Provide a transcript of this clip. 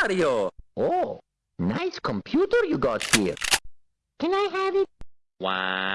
Mario. Oh, nice computer you got here. Can I have it? Wow.